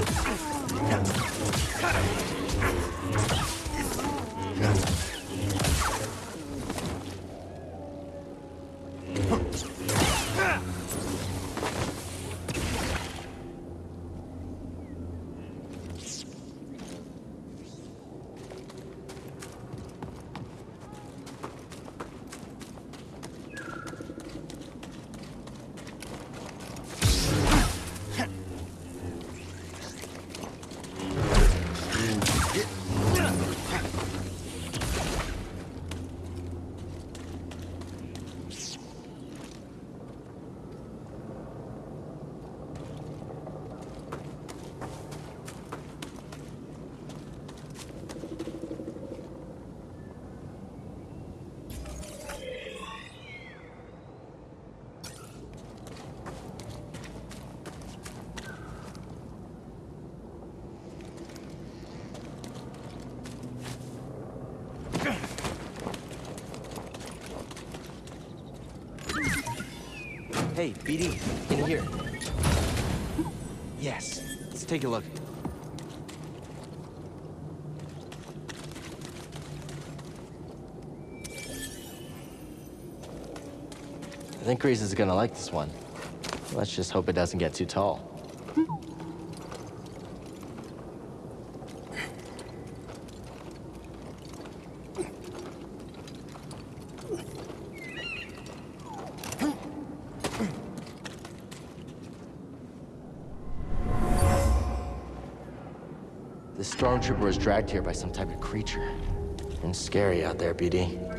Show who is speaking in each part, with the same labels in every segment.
Speaker 1: Yeah. Hey, BD, in here. Yes, let's take a look. I think Greez is gonna like this one. Let's just hope it doesn't get too tall. The stormtrooper was dragged here by some type of creature. And scary out there, BD.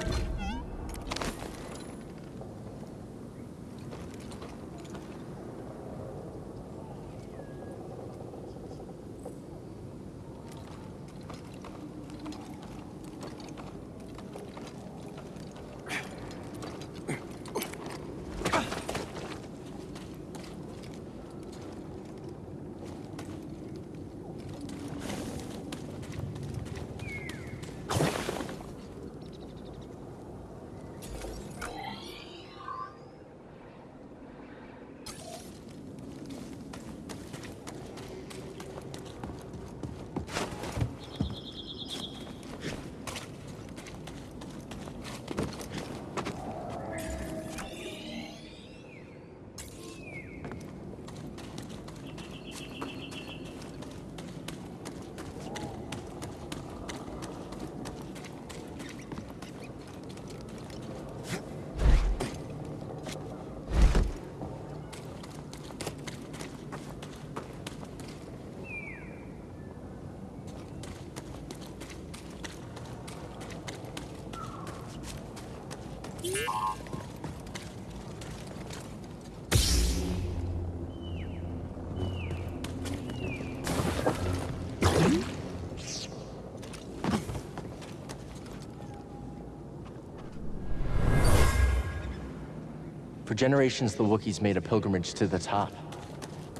Speaker 1: For generations, the Wookiees made a pilgrimage to the top.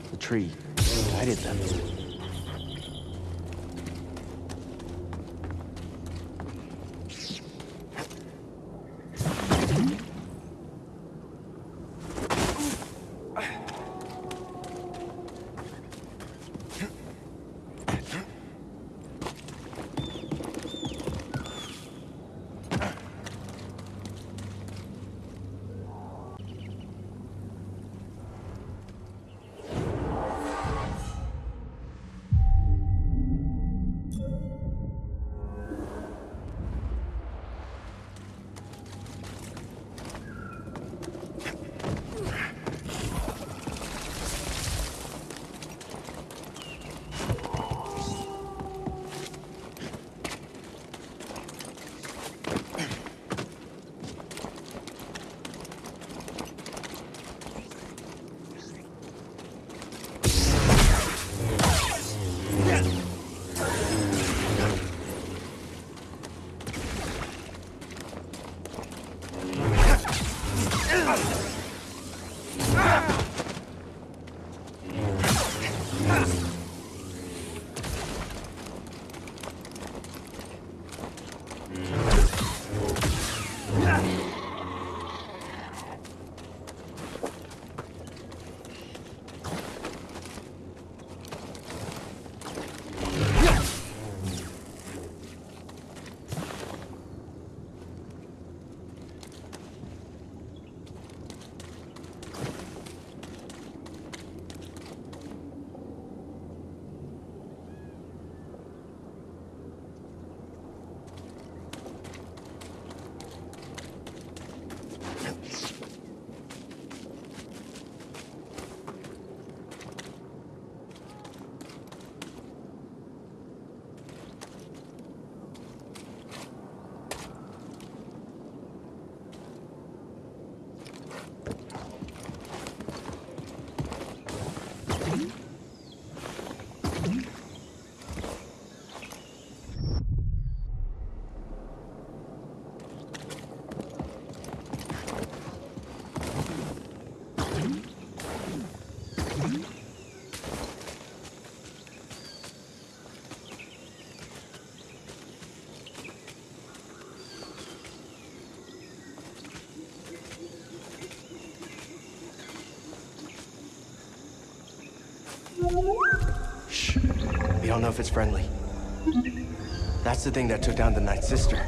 Speaker 1: The tree guided them. Know if it's friendly. That's the thing that took down the Night Sister.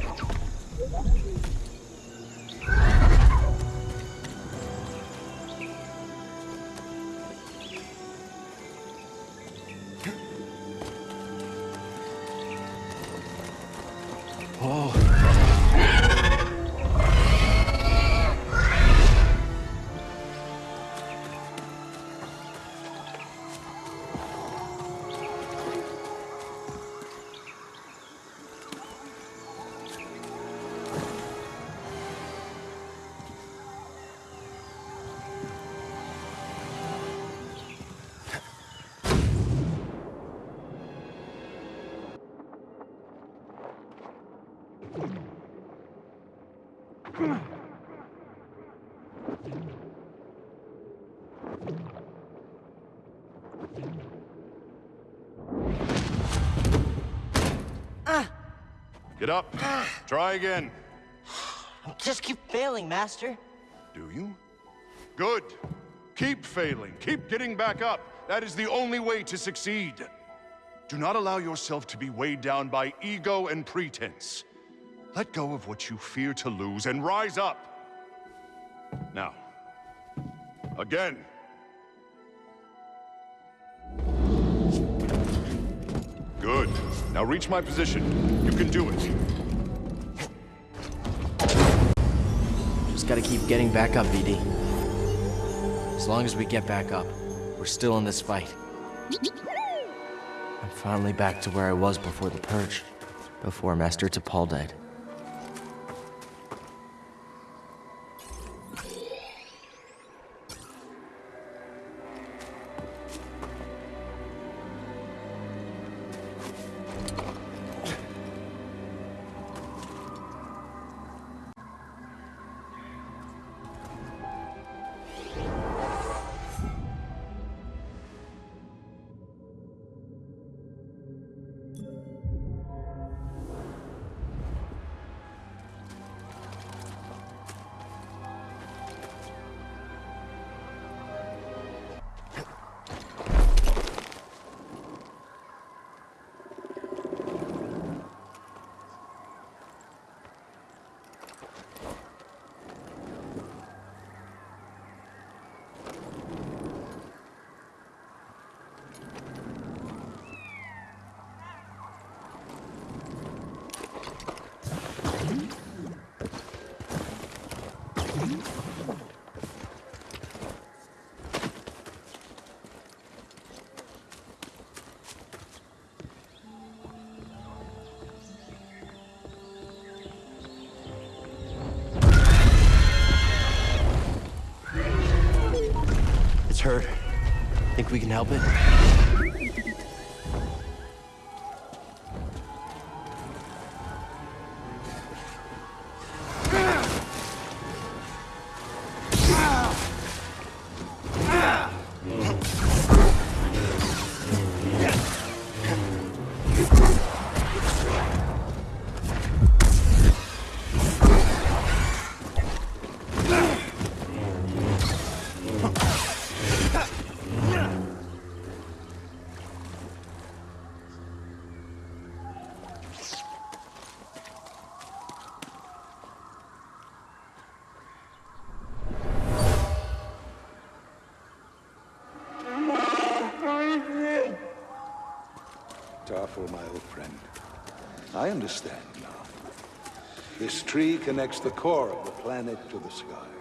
Speaker 2: Get up. Try again.
Speaker 1: Just keep failing, Master.
Speaker 2: Do you? Good. Keep failing. Keep getting back up. That is the only way to succeed. Do not allow yourself to be weighed down by ego and pretense. Let go of what you fear to lose and rise up. Now, again. Good. Now reach my position. You can do it.
Speaker 1: Just gotta keep getting back up, BD. As long as we get back up, we're still in this fight. I'm finally back to where I was before the Purge. Before Master Tapal died. It's hurt. Think we can help it?
Speaker 3: I understand now. This tree connects the core of the planet to the sky.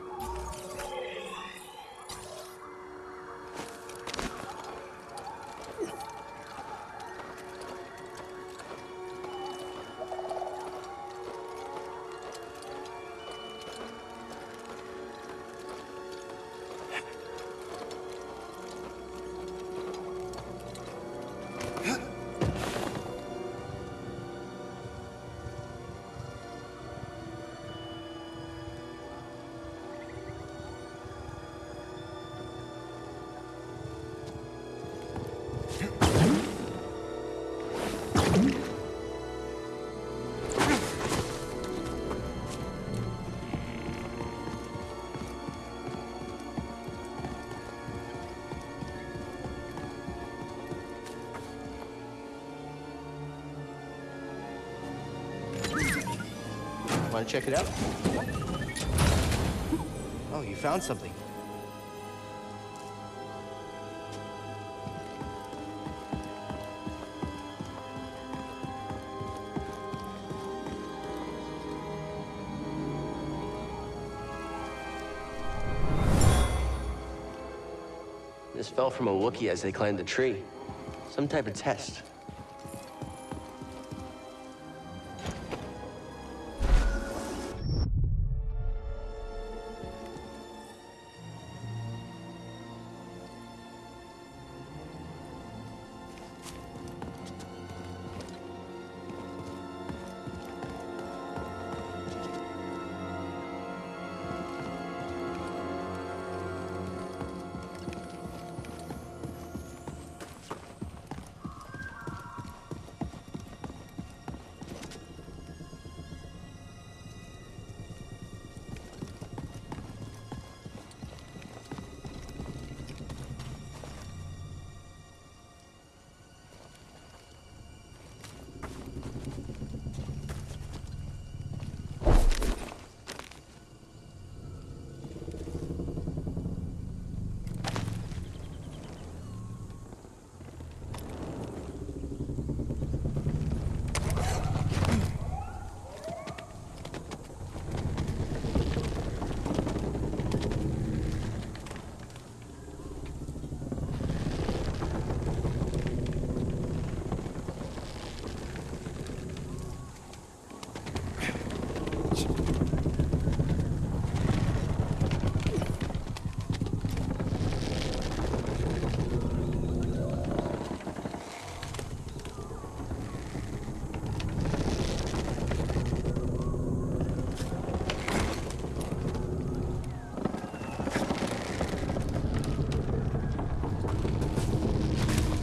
Speaker 1: Want to check it out? Oh, you found something. This fell from a Wookiee as they climbed the tree. Some type of test.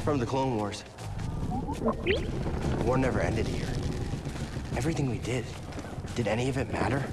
Speaker 1: From the Clone Wars. The war never ended here. Everything we did, did any of it matter?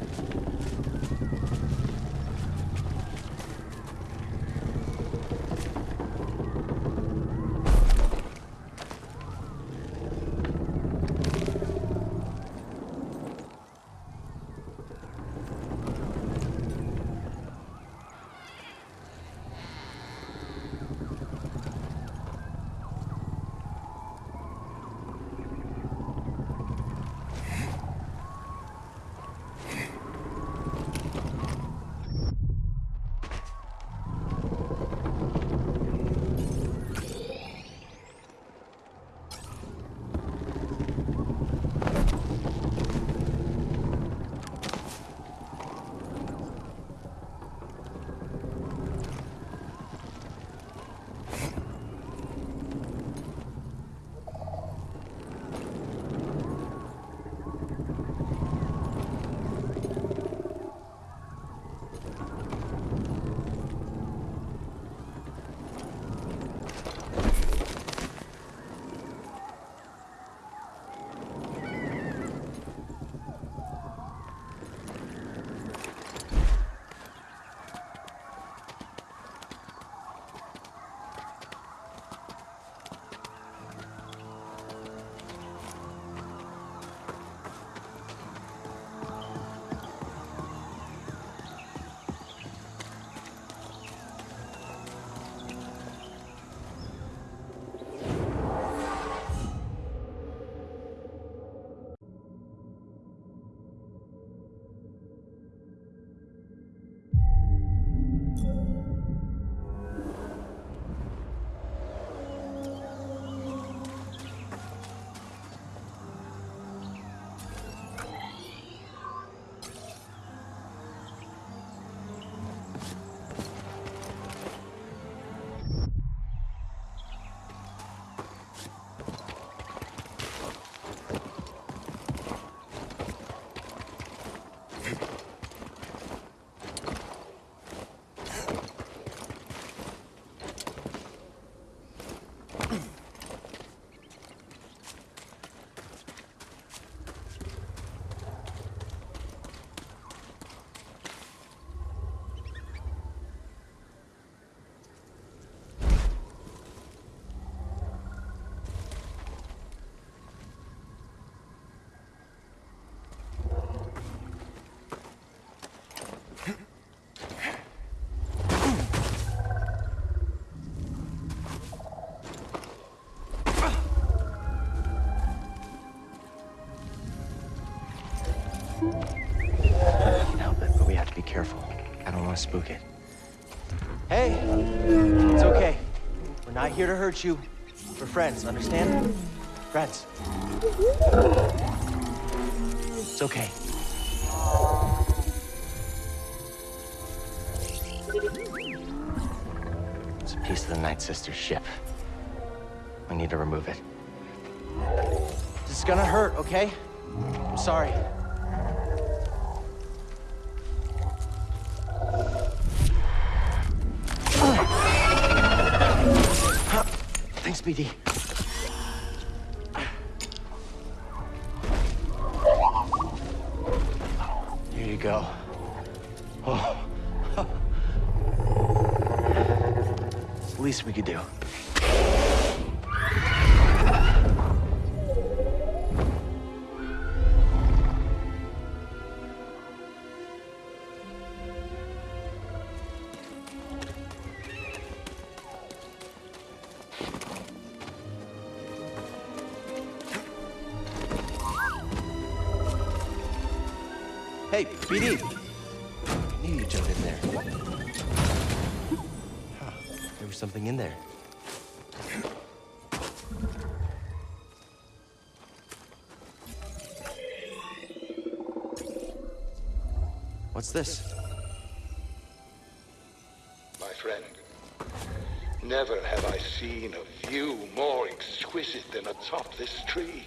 Speaker 1: Spook it. Hey, it's okay. We're not here to hurt you. We're friends, understand? Friends. It's okay. It's a piece of the Night Sister's ship. We need to remove it. This is gonna hurt, okay? I'm sorry. BD. Here you go. Oh. Least we could do. What's this?
Speaker 3: My friend, never have I seen a view more exquisite than atop this tree.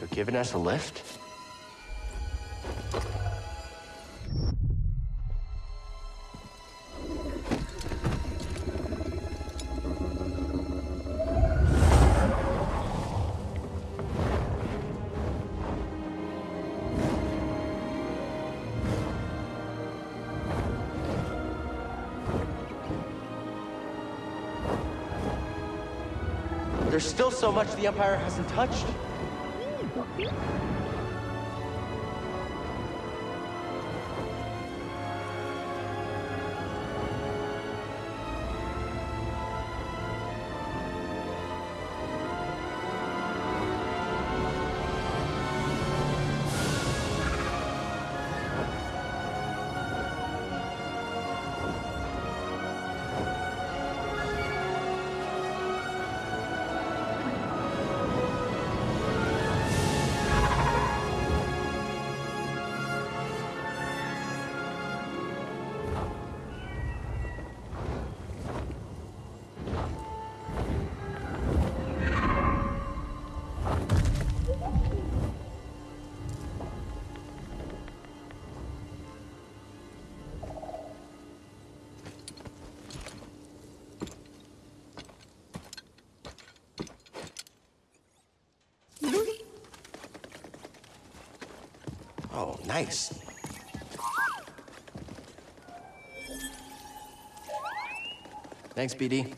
Speaker 1: You're giving us a lift? So much the Empire hasn't touched. Hmm. Oh, nice. Thanks, BD.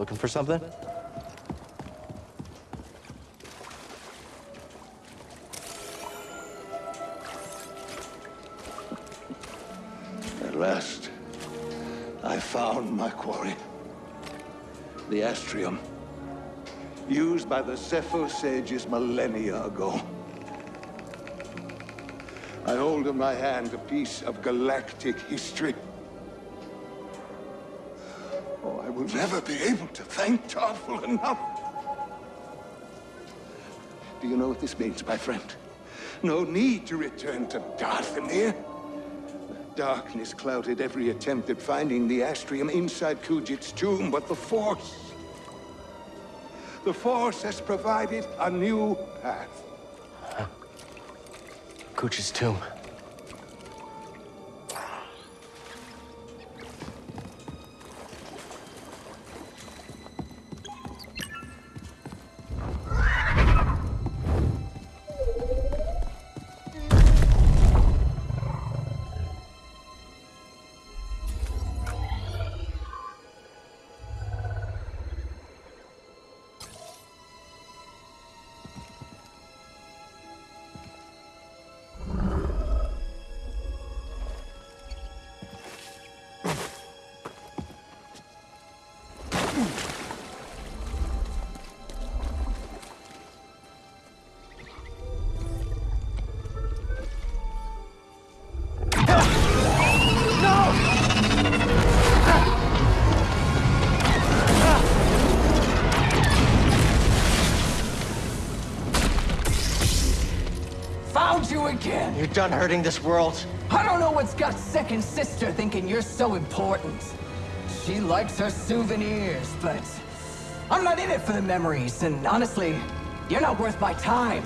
Speaker 1: Looking for something?
Speaker 3: At last, I found my quarry. The Astrium. Used by the Zeffo sages millennia ago. I hold in my hand a piece of galactic history. Never be able to thank Tarfful enough. Do you know what this means, my friend? No need to return to Dathomir. Darkness clouded every attempt at finding the Astrium inside Kujet's tomb, but the Force... The Force has provided a new path.
Speaker 1: Kuch's tomb.
Speaker 4: Again!
Speaker 1: You're done hurting this world.
Speaker 4: I don't know what's got second sister thinking you're so important. She likes her souvenirs, but I'm not in it for the memories, and honestly, you're not worth my time.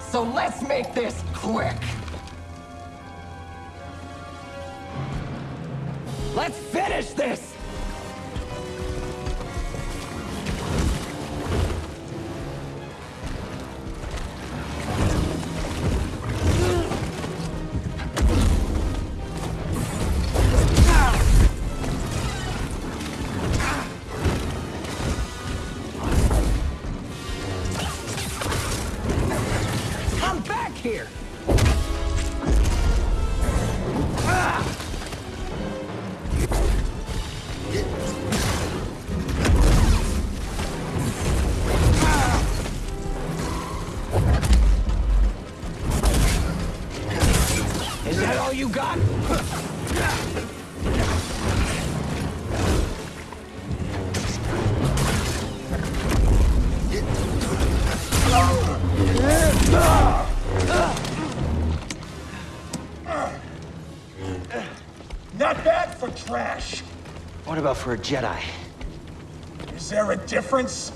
Speaker 4: So let's make this quick. Let's finish this!
Speaker 5: For
Speaker 1: a Jedi?
Speaker 5: Is there a difference?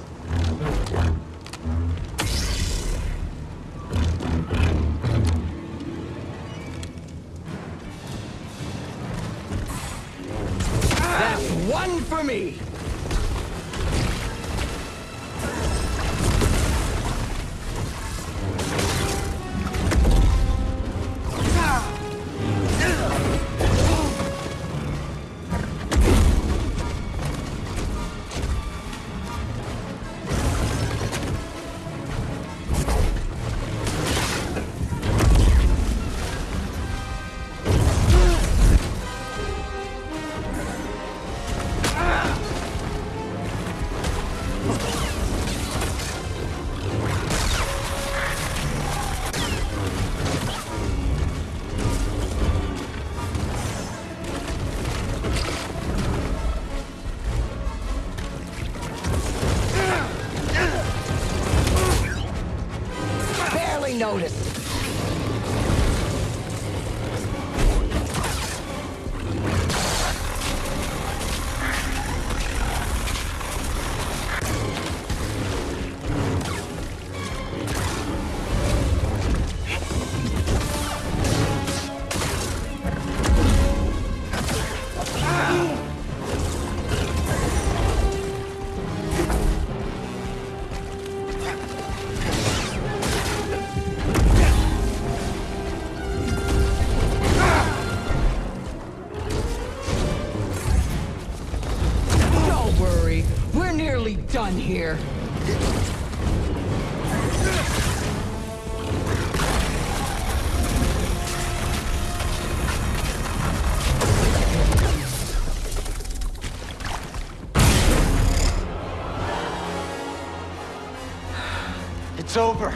Speaker 1: It's over.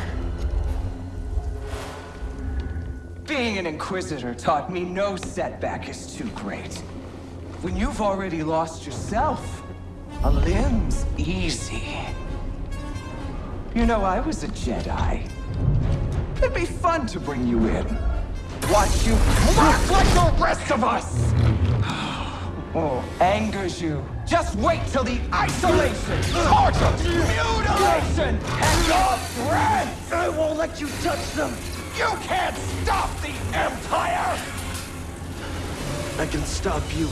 Speaker 4: Being an Inquisitor taught me no setback is too great. When you've already lost yourself, a limb's easy. You know, I was a Jedi. It'd be fun to bring you in. Watch you crack like the rest of us! Oh, angers you. Just wait till the isolation, torture, mutilation, and your breath!
Speaker 1: I won't let you touch them!
Speaker 4: You can't stop the Empire!
Speaker 1: I can stop you.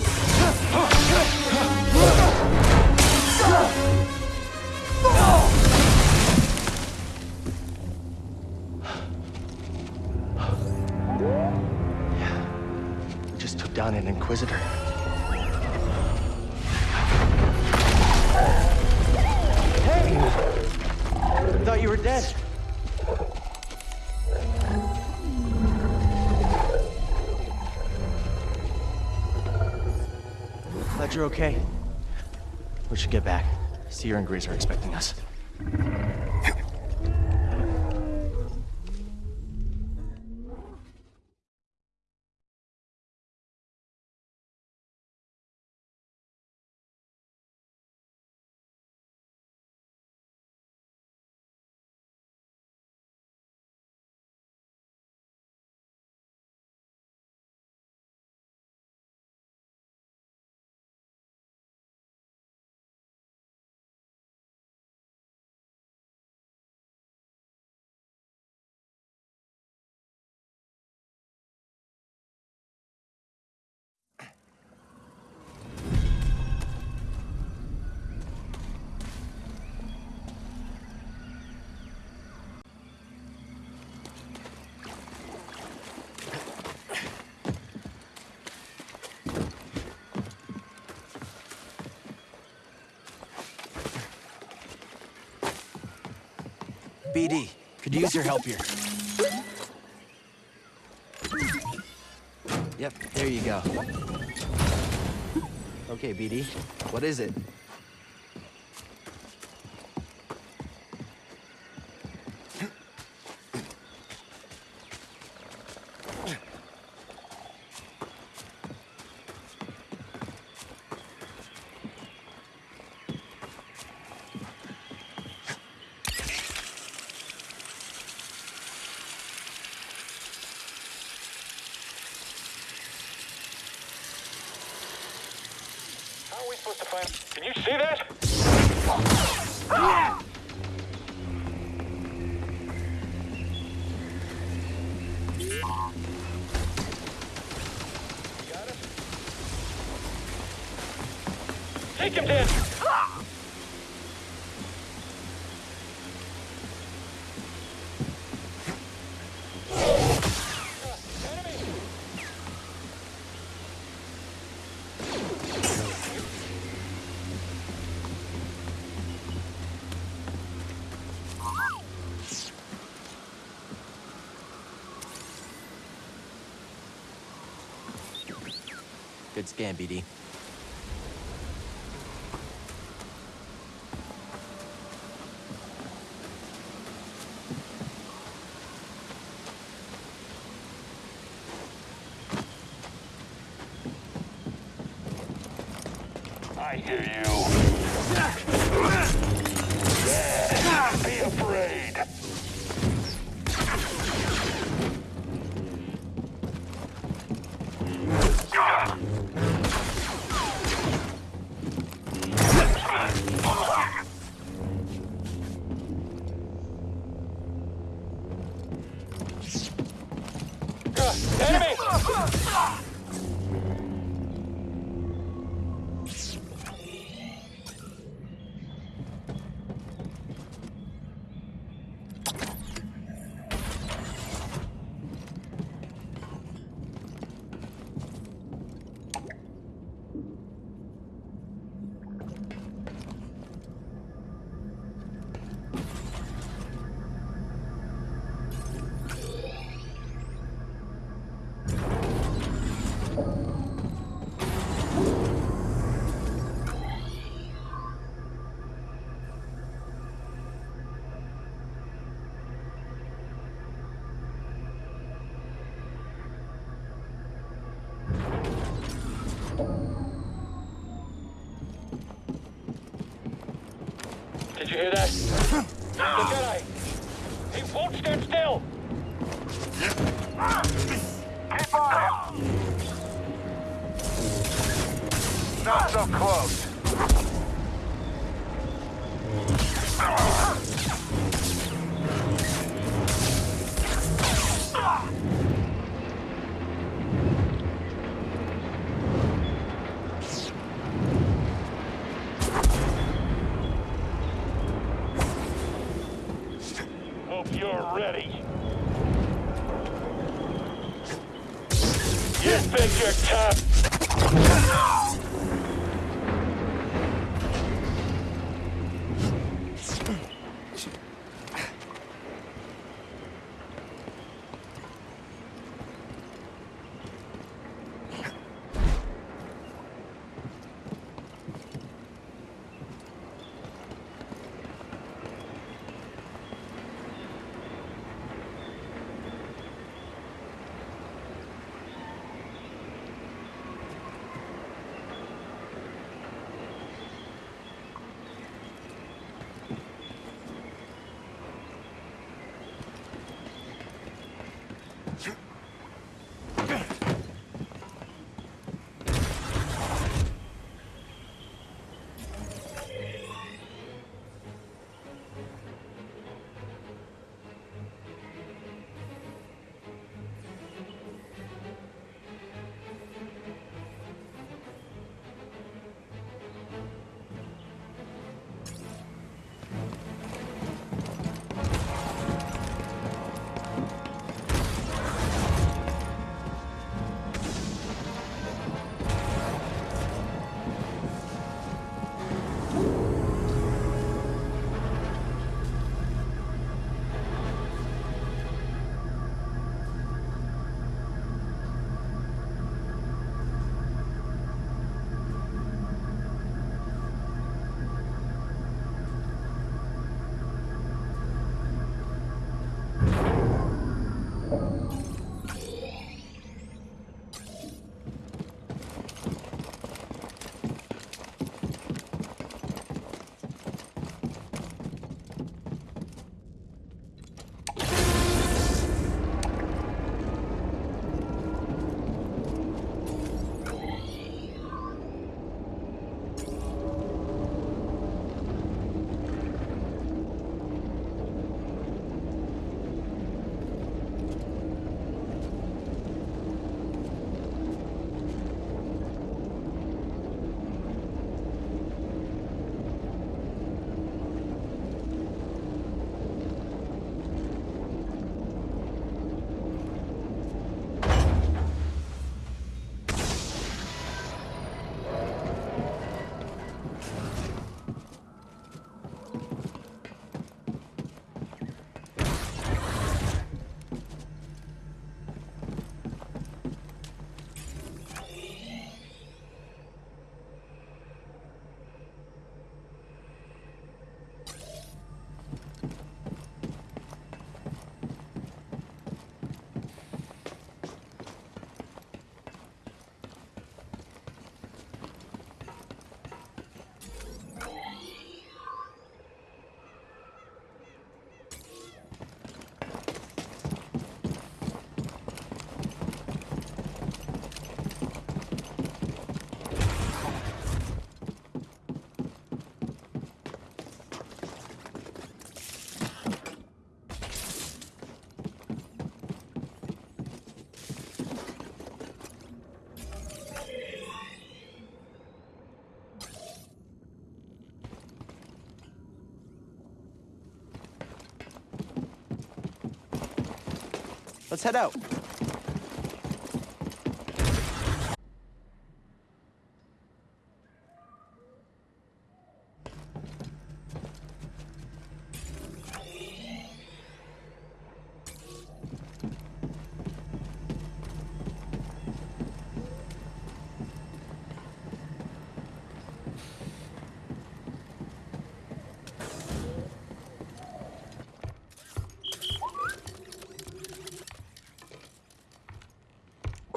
Speaker 1: We just took down an Inquisitor. You're okay. We should get back. Cere and Greez are expecting us. BD, could use your help here. Yep, there you go. Okay, BD, what is it? Good scan, BD.
Speaker 6: I hear you. The Jedi! He won't stand still! Keep on! Not so close.
Speaker 1: Let's head out.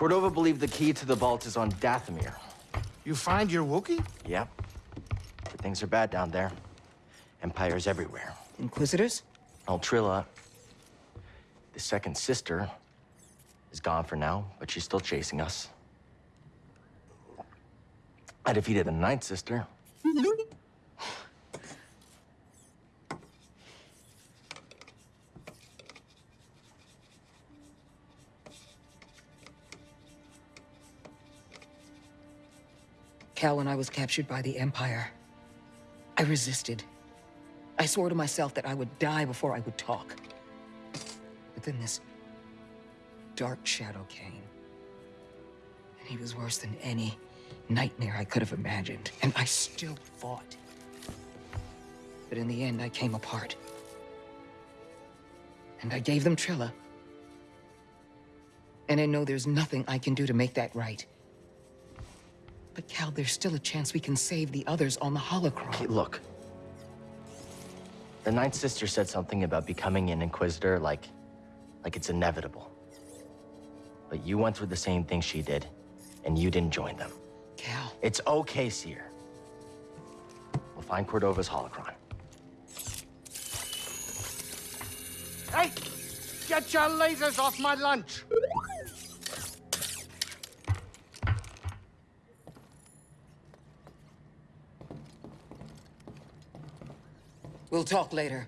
Speaker 1: Cordova believed the key to the vault is on Dathomir.
Speaker 7: You find your Wookiee?
Speaker 1: Yep. But things are bad down there. Empires everywhere.
Speaker 4: Inquisitors?
Speaker 1: Ultrilla. The second sister is gone for now, but she's still chasing us. I defeated the ninth sister.
Speaker 8: Cal, when I was captured by the Empire, I resisted. I swore to myself that I would die before I would talk. But then this dark shadow came. And he was worse than any nightmare I could have imagined. And I still fought. But in the end, I came apart. And I gave them Trilla. And I know there's nothing I can do to make that right. But Cal, there's still a chance we can save the others on the holocron.
Speaker 1: Hey, look. The ninth sister said something about becoming an Inquisitor like... like it's inevitable. But you went through the same thing she did, and you didn't join them.
Speaker 8: Cal,
Speaker 1: It's okay, Cere. We'll find Cordova's holocron.
Speaker 7: Hey! Get your lasers off my lunch!
Speaker 8: We'll talk later.